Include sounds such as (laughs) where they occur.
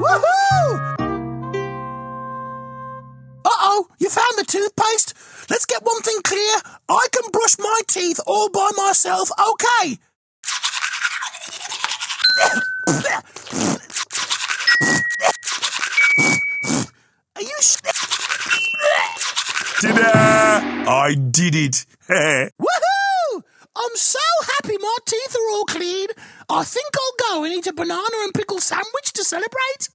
Woohoo! Uh-oh, you found the toothpaste? Let's get one thing clear. I can brush my teeth all by myself, okay? Are you sh- Ta-da! I did it. (laughs) Woohoo! I'm so happy my teeth are all clean. I think I'll go and eat a banana and pickle sandwich to celebrate.